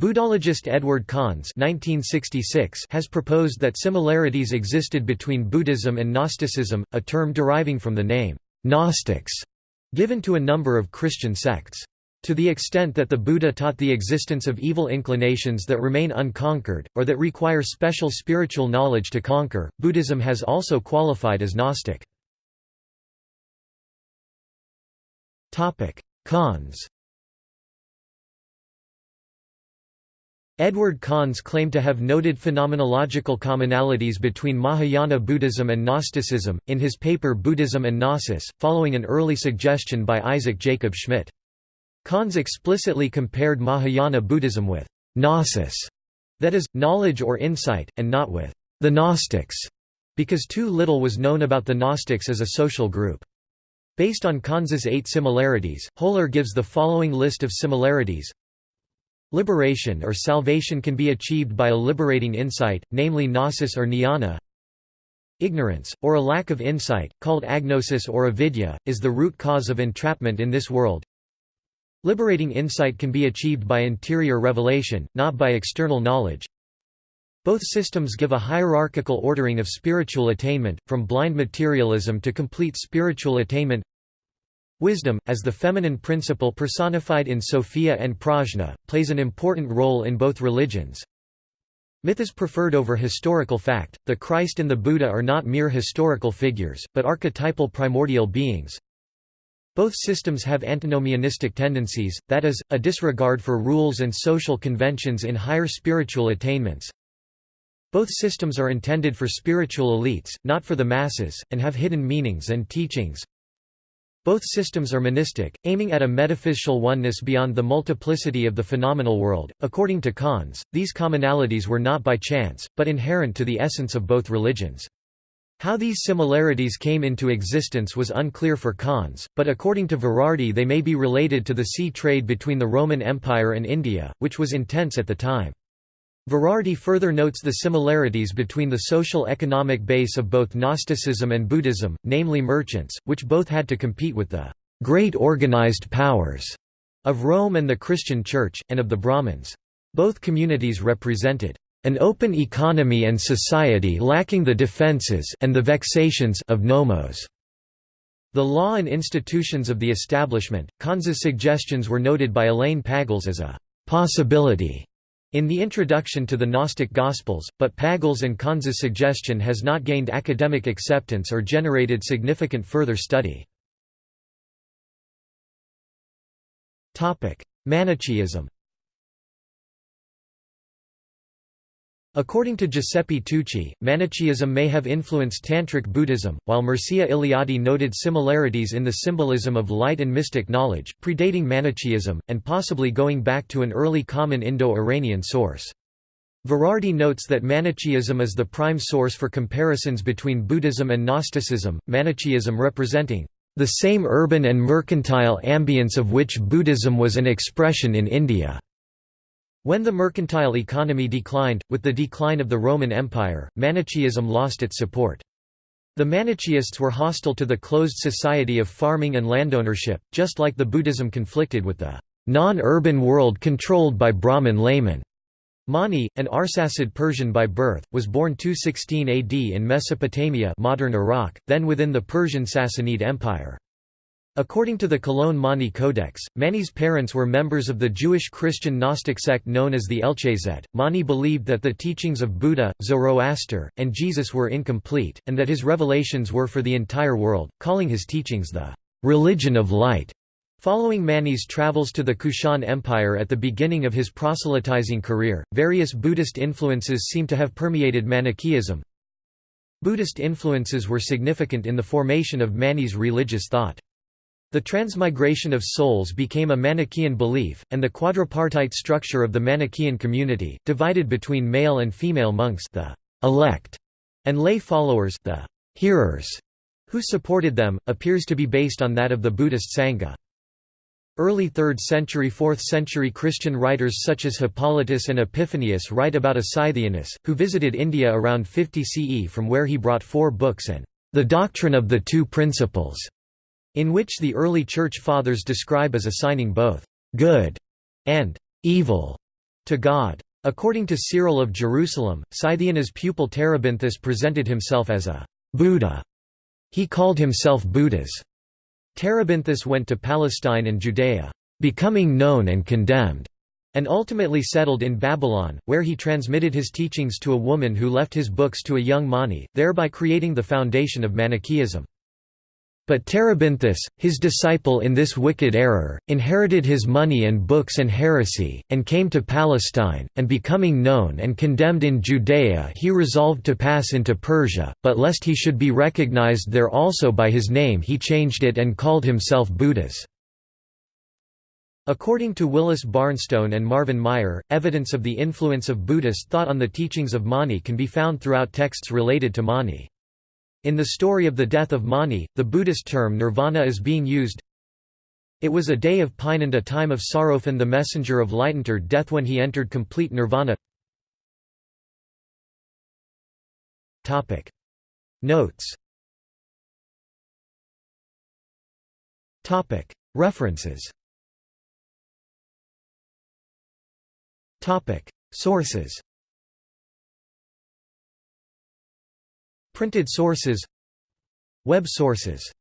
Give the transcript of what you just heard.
Buddhologist Edward Conze has proposed that similarities existed between Buddhism and Gnosticism, a term deriving from the name, Gnostics, given to a number of Christian sects. To the extent that the Buddha taught the existence of evil inclinations that remain unconquered, or that require special spiritual knowledge to conquer, Buddhism has also qualified as Gnostic. Conze Edward Conze claimed to have noted phenomenological commonalities between Mahayana Buddhism and Gnosticism, in his paper Buddhism and Gnosis, following an early suggestion by Isaac Jacob Schmidt. Conze explicitly compared Mahayana Buddhism with gnosis, that is, knowledge or insight, and not with the Gnostics, because too little was known about the Gnostics as a social group. Based on Conze's eight similarities, Hoeller gives the following list of similarities Liberation or salvation can be achieved by a liberating insight, namely gnosis or jnana. Ignorance, or a lack of insight, called agnosis or avidya, is the root cause of entrapment in this world. Liberating insight can be achieved by interior revelation, not by external knowledge. Both systems give a hierarchical ordering of spiritual attainment, from blind materialism to complete spiritual attainment. Wisdom, as the feminine principle personified in Sophia and Prajna, plays an important role in both religions. Myth is preferred over historical fact, the Christ and the Buddha are not mere historical figures, but archetypal primordial beings. Both systems have antinomianistic tendencies, that is, a disregard for rules and social conventions in higher spiritual attainments. Both systems are intended for spiritual elites, not for the masses, and have hidden meanings and teachings. Both systems are monistic, aiming at a metaphysical oneness beyond the multiplicity of the phenomenal world. According to Conze, these commonalities were not by chance, but inherent to the essence of both religions. How these similarities came into existence was unclear for Conze, but according to Verardi they may be related to the sea trade between the Roman Empire and India, which was intense at the time. Verardi further notes the similarities between the social economic base of both Gnosticism and Buddhism, namely merchants, which both had to compete with the great organized powers of Rome and the Christian Church, and of the Brahmins. Both communities represented an open economy and society lacking the defenses and the vexations of nomos. The law and institutions of the establishment, Conze's suggestions were noted by Elaine Pagels as a possibility in the introduction to the Gnostic Gospels, but Pagels and Conze's suggestion has not gained academic acceptance or generated significant further study. Manichaeism According to Giuseppe Tucci, Manichaeism may have influenced Tantric Buddhism, while Mircea Eliade noted similarities in the symbolism of light and mystic knowledge, predating Manichaeism, and possibly going back to an early common Indo-Iranian source. Verardi notes that Manichaeism is the prime source for comparisons between Buddhism and Gnosticism, Manichaeism representing the same urban and mercantile ambience of which Buddhism was an expression in India. When the mercantile economy declined, with the decline of the Roman Empire, Manichaeism lost its support. The Manichaeists were hostile to the closed society of farming and landownership, just like the Buddhism conflicted with the non-urban world controlled by Brahmin laymen. Mani, an Arsacid Persian by birth, was born 216 AD in Mesopotamia modern Iraq, then within the Persian Sassanid Empire. According to the Cologne Mani Codex, Mani's parents were members of the Jewish Christian Gnostic sect known as the Elchazet. Mani believed that the teachings of Buddha, Zoroaster, and Jesus were incomplete, and that his revelations were for the entire world, calling his teachings the religion of light. Following Mani's travels to the Kushan Empire at the beginning of his proselytizing career, various Buddhist influences seem to have permeated Manichaeism. Buddhist influences were significant in the formation of Mani's religious thought. The transmigration of souls became a Manichaean belief, and the quadripartite structure of the Manichaean community, divided between male and female monks the elect, and lay followers the hearers, who supported them, appears to be based on that of the Buddhist Sangha. Early 3rd century 4th century Christian writers such as Hippolytus and Epiphanius write about a Scythianus, who visited India around 50 CE from where he brought four books and the doctrine of the two principles in which the early Church Fathers describe as assigning both «good» and «evil» to God. According to Cyril of Jerusalem, Scythianus's pupil Terebinthus presented himself as a Buddha. He called himself Buddhas. Terebinthus went to Palestine and Judea, becoming known and condemned, and ultimately settled in Babylon, where he transmitted his teachings to a woman who left his books to a young Mani, thereby creating the foundation of Manichaeism. But Terebinthus, his disciple in this wicked error, inherited his money and books and heresy, and came to Palestine, and becoming known and condemned in Judea he resolved to pass into Persia, but lest he should be recognized there also by his name he changed it and called himself Buddhas. According to Willis Barnstone and Marvin Meyer, evidence of the influence of Buddhist thought on the teachings of Mani can be found throughout texts related to Mani. In the story of the death of Mani, the Buddhist term nirvana is being used. It was a day of pine and a time of sorrow and the messenger of light entered death when he entered complete nirvana. Notes. References. Sources Printed sources Web sources